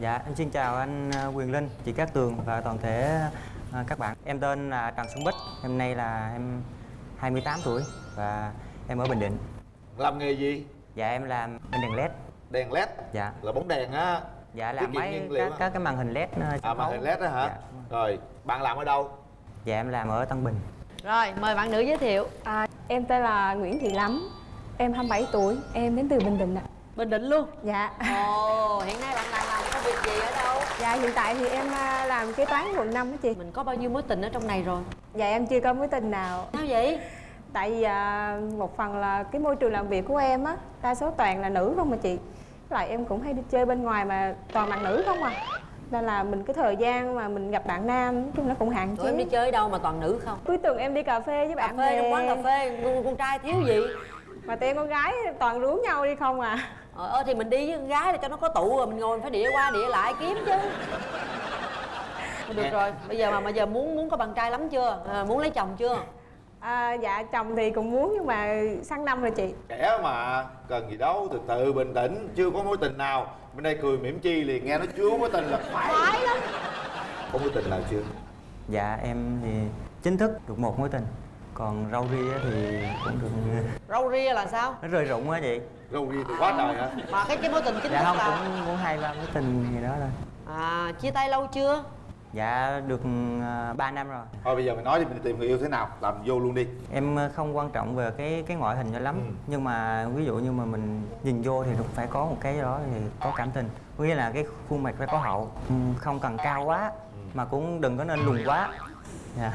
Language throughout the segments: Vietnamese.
Dạ, em xin chào anh à, Quyền Linh, chị Cát Tường và toàn thể à, các bạn. Em tên là Trần Xuân Bích, năm nay là em 28 tuổi và em ở Bình Định. làm nghề gì? Dạ, em làm bên đèn LED. đèn led Dạ, là bóng đèn á? Dạ làm mấy các, các cái màn hình LED à, à màn hình led đó hả? Dạ, rồi bạn làm ở đâu? Dạ, em làm ở Tân Bình. Rồi, mời bạn nữ giới thiệu. À, em tên là Nguyễn Thị Lắm. Em 27 tuổi, em đến từ Bình Định ạ. Bình Định luôn? Dạ. Ồ, hiện nay bạn đang làm công việc gì ở đâu? Dạ hiện tại thì em à, làm kế toán quận 5 đó chị Mình có bao nhiêu mối tình ở trong này rồi? Dạ em chưa có mối tình nào Sao vậy? Tại vì à, một phần là cái môi trường làm việc của em á Đa số toàn là nữ không mà chị Với lại em cũng hay đi chơi bên ngoài mà toàn bạn nữ không à Nên là mình cái thời gian mà mình gặp bạn nam nói chung nó cũng hạn Tụi em đi chế chơi đâu mà toàn nữ không? Cuối tuần em đi cà phê với Cà bạn phê, bè trong quán cà phê, con, con trai thiếu gì? Mà tụi em con gái toàn rủ nhau đi không à Ờ, thì mình đi với con gái để cho nó có tụ rồi mình ngồi mình phải đĩa qua đĩa lại kiếm chứ Thôi Được rồi, bây giờ mà bây giờ muốn muốn có bạn trai lắm chưa? À, muốn lấy chồng chưa? à, Dạ chồng thì cũng muốn nhưng mà sang năm rồi chị trẻ mà cần gì đâu từ từ bình tĩnh chưa có mối tình nào bên đây cười mỉm chi liền nghe nó chưa có mối tình là phải Phải lắm có mối tình nào chưa Dạ, em thì chính thức được một mối tình. Còn rau ria thì cũng được Râu ria là sao? nó rơi rụng á chị. râu ria thì quá trời hả Mà cái cái mối tình chính Dạ thức không, là cũng cũng hai ba mối tình gì đó thôi. À, chia tay lâu chưa? Dạ, được 3 năm rồi. thôi bây giờ mày nói đi mình tìm người yêu thế nào làm vô luôn đi em ờ, không quan trọng về cái cái ngoại hình cho lắm Ừ. nhưng mà ví dụ như mà mình nhìn vô thì cũng phải có một cái đó thì có cảm tình có nghĩa là cái khuôn mặt phải có hậu Ừ, không cần cao quá mà cũng đừng có nên lùn quá dạ.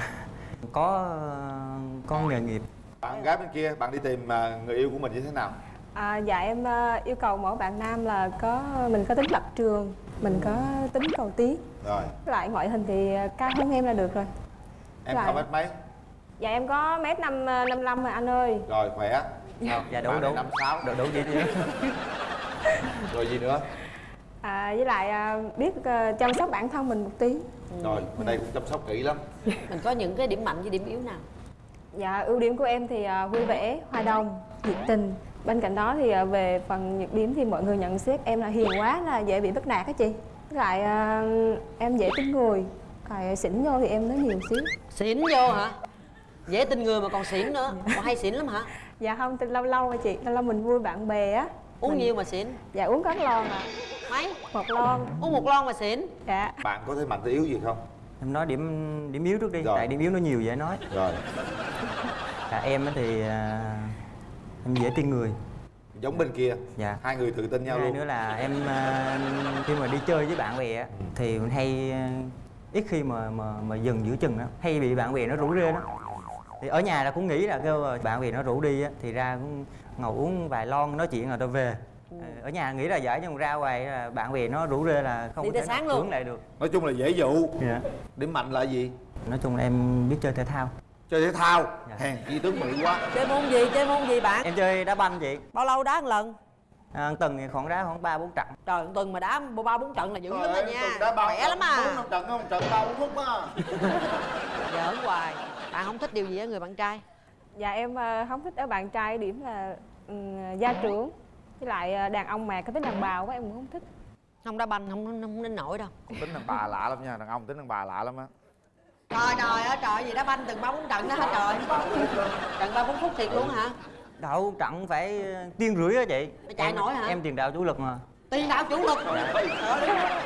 Có ờ, có nghề nghiệp. Bạn gái bên kia bạn đi tìm à, người yêu của mình như thế nào? À, dạ em à, yêu cầu mỗi bạn nam là có mình có tính lập trường mình có tính cầu tiến. Rồi. Với lại ngoại hình thì cao hơn em là được rồi. Em Rồi. cao mét mấy? Dạ em có mét năm năm lăm rồi anh ơi. Rồi khỏe. Sao? dạ đủ đủ. năm sáu. Đủ đủ vậy chứ rồi gì nữa? À, với lại biết chăm sóc bản thân mình một tí. Rồi bên đây cũng chăm sóc kỹ lắm Mình có những cái điểm mạnh với điểm yếu nào? dạ ưu điểm của em thì à, vui vẻ hòa đồng nhiệt tình. Bên cạnh đó thì à, về phần nhược điểm thì mọi người nhận xét em là hiền quá là dễ bị bắt nạt á chị. Với lại à, em dễ tin người. Còn xỉn vô thì em nói nhiều xíu. Xỉn vô hả? Dễ tin người mà còn xỉn nữa. Còn hay xỉn lắm hả? dạ không tin lâu lâu rồi chị. Lâu lâu mình vui bạn bè á. Uống Mình- nhiều mà xỉn? Dạ uống các lon à. Mấy? một lon. Uống một lon mà xỉn? Dạ. Bạn có thế mạnh thế yếu gì không em nói điểm điểm yếu trước đi Rồi. tại điểm yếu nó nhiều dễ nói. Rồi. Dạ, em á thì à, em dễ tin người. Giống bên kia. Dạ. Hai người tự tin nhau hai luôn. nữa là em à, khi mà đi chơi với bạn bè á, thì mình hay à, ít khi mà mà mà dừng giữa chừng đó hay bị bạn bè nó rủ rê đó thì ở nhà là cũng nghĩ là kêu bạn bè nó rủ đi á thì ra cũng ngồi uống vài lon nói chuyện rồi tôi về ở nhà nghĩ là giải nhưng mà ra ngoài là bạn bè nó rủ rê là không Đi có thể sáng luôn. lại được nói chung là dễ dụ dạ. điểm mạnh là gì nói chung là em biết chơi thể thao chơi thể thao Dạ. hèn chi tướng mỹ quá Chơi môn gì? Chơi môn gì bạn? em chơi đá banh chị Bao lâu đá một lần? à, tuần thì khoảng đá khoảng ba bốn trận Trời, tuần mà đá ba bốn trận là dữ lắm rồi nha tuần đá ba Khỏe trận, lắm à bốn năm trận không trận ba bốn phút á Giỡn hoài Bạn không thích điều gì ở người bạn trai? dạ em à, không thích ở bạn trai điểm là ừ, gia trưởng với lại à, đàn ông mà có tính đàn bà quá em cũng không thích. Không đá banh, không, không, đến nổi đâu. Tính đàn bà lạ lắm nha đàn ông tính đàn bà lạ lắm á. Trời trời ơi trời gì đá banh từng ba bốn trận đó hả trời? Trận ba bốn phút thiệt luôn hả? đậu trận phải tiên rưỡi á chị. Chạy em, nổi hả? em tiền đạo chủ lực mà. Tiền đạo chủ lực? Trời ơi,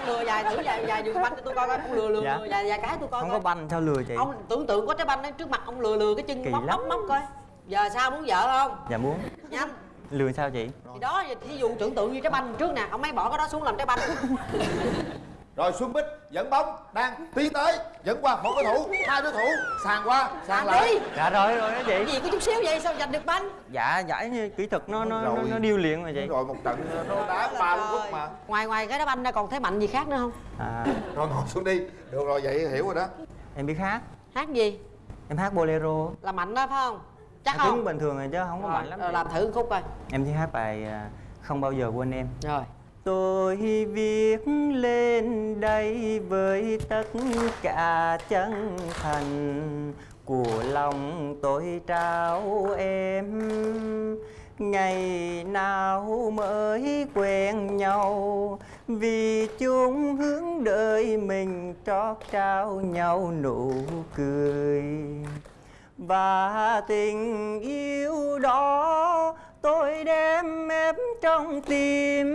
lừa vài thử vài vài đường banh cho tôi coi coi Ông lừa lừa, Dạ. vài, vài cái tôi coi không coi. có banh sao lừa chị? Ông tưởng tượng có trái banh ở trước mặt ông lừa lừa cái chân Kỳ móc lắm. móc móc coi. Giờ sao muốn vợ không? dạ muốn. Nhanh lừa sao chị? Thì đó, thí dụ tưởng tượng như trái banh trước nè Ông ấy bỏ cái đó xuống làm trái banh. Rồi xuân bích dẫn bóng đang tiến tới dẫn qua một đối thủ hai đối thủ sàn qua sàn đi lại. dạ rồi rồi đó chị. Cái gì có chút xíu vậy sao giành được banh? Dạ giải như kỹ thuật nó nó nó, Rồi. nó điêu luyện mà chị. Rồi một trận nó đá ba bốn phút mà. Ngoài ngoài cái đá banh ra còn thế mạnh gì khác nữa không? à, rồi ngồi xuống đi. Được rồi vậy hiểu rồi đó. Em biết hát. Hát gì? em hát bolero. Là mạnh đó phải không? Chắc không? cứng bình thường rồi chứ không có mạnh lắm. chị. làm thử khúc coi. Em chỉ hát bài à, không bao giờ quên em. Rồi. Tôi viết lên đây với tất cả chân thành của lòng tôi trao em. Ngày nào mới quen nhau vì chung hướng đợi mình trót trao nhau nụ cười và tình yêu đó tôi đem ép trong tim.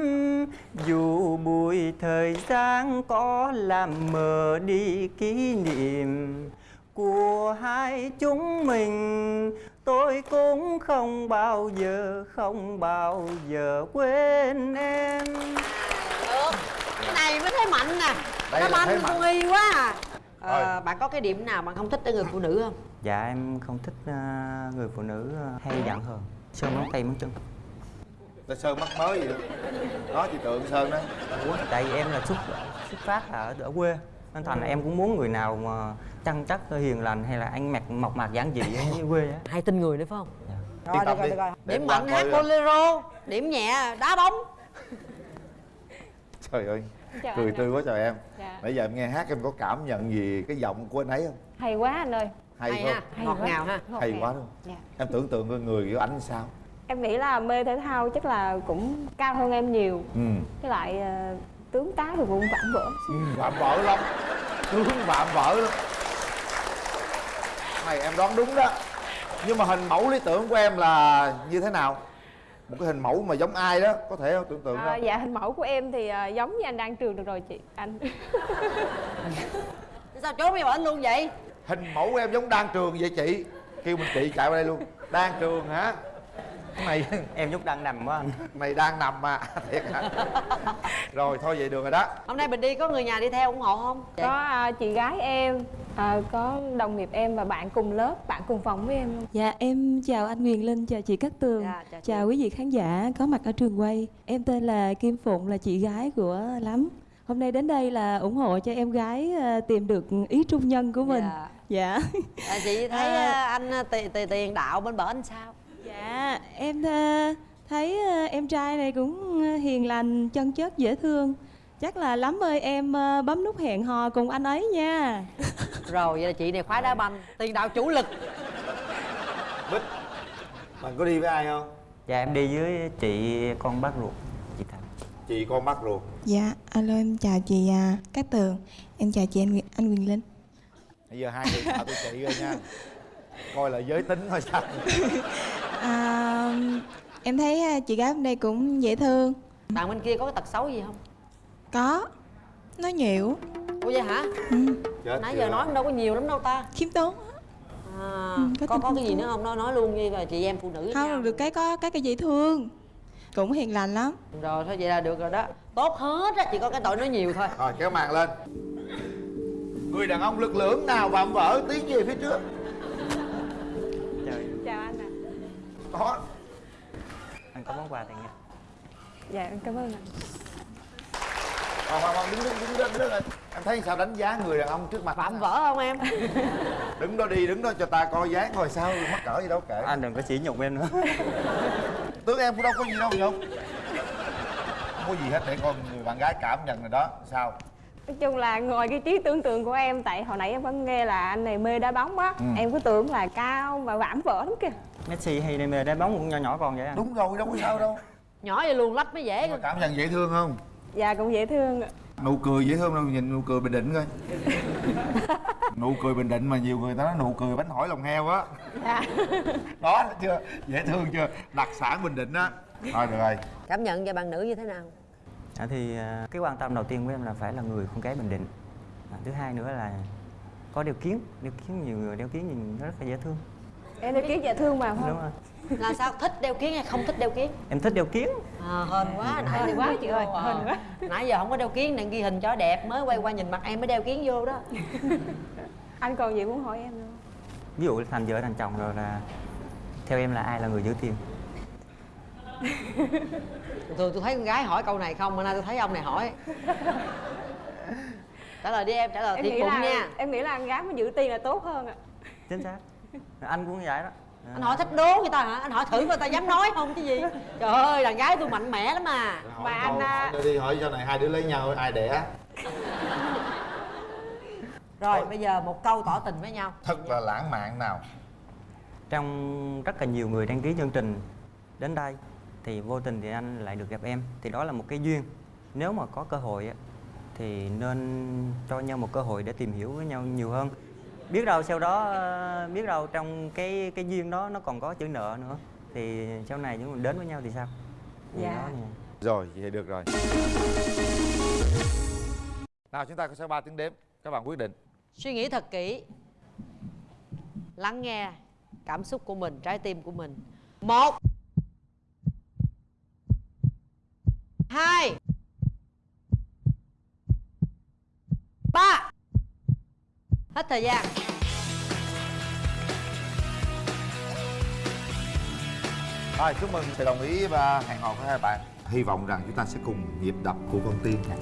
Dù bụi thời gian có làm mờ đi kỷ niệm của hai chúng mình tôi cũng không bao giờ không bao giờ quên em. Được cái này mới thấy mạnh nè. Nó banh y quá à Ờ, bạn có cái điểm nào bạn không thích ở người phụ nữ không? Dạ em không thích à, người phụ nữ à, hay giận hờn sơn móng tay móng chân. Ta sơn mắt mới gì đó chị tượng sơn đó. Ủa, tại vì em là xuất xuất phát là ở, ở quê nên thành là em cũng muốn người nào mà chân chất hiền lành hay là anh mặc mộc mạc giản dị ở quê á. Hay tin người nữa phải không? Dạ. rồi được rồi đi. được rồi. Điểm mạnh hát coi- bolero điểm nhẹ đá bóng. Trời ơi Chào cười tươi quá trời em. Dạ. nãy giờ em nghe hát em có cảm nhận gì cái giọng của anh ấy không? Hay quá anh ơi. Hay, hay không? ha. Hay ngọt quá. ngào ha. Hay quá luôn Dạ. em tưởng tượng coi người của anh sao. Em nghĩ là mê thể thao chắc là cũng cao hơn em nhiều. Ừ. Với lại ờ, tướng tá thì cũng vạm vỡ. Phạm vợ lắm. Tướng phạm vợ lắm. Này em đoán đúng đó. Nhưng mà hình mẫu lý tưởng của em là như thế nào một cái hình mẫu mà giống ai đó có thể không tưởng tượng à, không dạ hình mẫu của em thì ờ, giống như anh đang trường được rồi chị anh. Sao trốn đi bệnh luôn vậy? Hình mẫu của em giống đan trường vậy chị. Kêu mình chị chạy qua đây luôn. Đan trường hả? Này em nhúc đang nằm quá. Anh này đang nằm mà thiệt hả? Rồi thôi vậy được rồi đó. Hôm nay mình đi có người nhà đi theo ủng hộ không? Có à, chị gái em à, có đồng nghiệp em và bạn cùng lớp bạn cùng phòng với em luôn Dạ em chào anh Quyền Linh, chào chị Cát Tường. Dạ, chào chị. Chào quý vị khán giả có mặt ở trường quay. Em tên là Kim Phụng là chị gái của Lắm. Hôm nay đến đây là ủng hộ cho em gái ờ, tìm được ý trung nhân của mình. Dạ. Dạ. À, chị thấy À. anh tiền tiền tiền đạo bên bển anh sao? Dạ em thấy em trai này cũng hiền lành, chân chất, dễ thương Chắc là Lắm ơi em ờ, bấm nút hẹn hò cùng anh ấy nha. Rồi vậy là chị này khoái đá banh tiền đạo chủ lực. Bích bạn có đi với ai không? Dạ em đi với chị con bác ruột chị thành. Chị con bắt ruột. Dạ, alo em chào chị à, Cát Tường. Em chào chị anh, Quyền- anh Quyền Linh. Bây giờ hai người chào tôi chị rồi nha. Coi là giới tính thôi sao. À, Em thấy à, chị gái hôm nay cũng dễ thương. Bạn bên kia có cái tật xấu gì không Có. Nói nhiều. Ủa vậy hả? Chết nãy giờ nói đâu có nhiều lắm đâu ta. Khiêm tốn á. à, Ừ, có có có cái gì nữa không? Nói nói luôn đi rồi chị em phụ nữ nhau. Không, được cái có cái cái dễ thương. Cũng hiền lành lắm. Rồi thôi vậy là được rồi đó. Tốt hết á chỉ có cái tội nói nhiều thôi. Rồi kéo màn lên. Người đàn ông lực lưỡng nào vạm vỡ tiến về phía trước? Trời chào anh ạ. Có. Anh có món quà tiền nha. Dạ em cảm ơn anh Hoàng Hoàng Hoàng đứng đứng đứng đứng đứng lên em thấy sao đánh giá người đàn ông trước mặt phạm vỡ không em? Đứng đó đi đứng đó cho ta coi dáng coi sao mắc cỡ gì đâu kệ. Anh đừng có chỉ nhục em nữa. Tướng em cũng đâu có gì đâu nhục. Không có gì hết để con người bạn gái cảm nhận rồi đó. Sao? Nói chung là ngoài cái trí tưởng tượng của em tại hồi nãy em vẫn nghe là anh này mê đá bóng á. Ừ. em cứ tưởng là cao và vạm vỡ lắm kìa. Messi hay đam mê đá bóng cũng nhỏ nhỏ con vậy anh đúng rồi đâu có sao đâu. Nhỏ vậy luôn lách mới dễ mà cảm nhận dễ thương không dạ cũng dễ thương ạ. nụ cười dễ thương đâu nhìn nụ cười bình định coi. Nụ cười bình định mà nhiều người ta nói nụ cười bánh hỏi lòng heo á. Dạ. Đó chưa? Dễ thương chưa? Đặc sản bình định á. Thôi được rồi. Cảm nhận về bạn nữ như thế nào? À, thì à, cái quan tâm đầu tiên của em là phải là người con gái bình định. À, thứ hai nữa là có đeo kiến. Đeo kiến nhiều người đeo kiến nhìn nó rất là dễ thương em thấy kiến dễ thương mà đúng không? rồi. Là sao? Thích đeo kiến hay không thích đeo kiến em thích đeo kiến à, hên quá nãy Hên quá chị ơi, à. hên quá. nãy giờ không có đeo kiến đang ghi hình cho đẹp mới quay qua nhìn mặt em mới đeo kiến vô đó. Anh còn gì muốn hỏi em nữa ví dụ thành vợ thành chồng rồi là theo em là ai là người giữ tiền thường tôi thấy con gái hỏi câu này không mà nay tôi thấy ông này hỏi. Trả lời đi em trả lời em thiệt nghĩ bụng là nha. em nghĩ là con gái mà giữ tiền là tốt hơn ạ. Chính xác anh cũng vậy đó. Anh hỏi thích đố người ta hả? Anh hỏi thử người ta dám nói không chứ gì. Trời ơi đàn gái tôi mạnh mẽ lắm mà Mà anh, à, đi hỏi cho này hai đứa lấy nhau ai đẻ? Rồi bây giờ một câu tỏ tình với nhau. Thật là lãng mạn nào. Trong rất là nhiều người đăng ký chương trình đến đây thì vô tình thì anh lại được gặp em. Thì đó là một cái duyên. Nếu mà có cơ hội á, thì nên cho nhau một cơ hội để tìm hiểu với nhau nhiều hơn biết đâu sau đó ờ, biết đâu trong cái cái duyên đó nó còn có chữ nợ nữa. Thì sau này chúng mình đến với nhau thì sao? Dạ. Rồi, vậy được rồi. Nào chúng ta có sẽ ba tiếng đếm. Các bạn quyết định. Suy nghĩ thật kỹ. Lắng nghe cảm xúc của mình trái tim của mình. Một hai ba hết thời gian. Rồi, chúc mừng sự đồng ý và hẹn hò của hai bạn. Hy vọng rằng chúng ta sẽ cùng nhịp đập của con tim. nha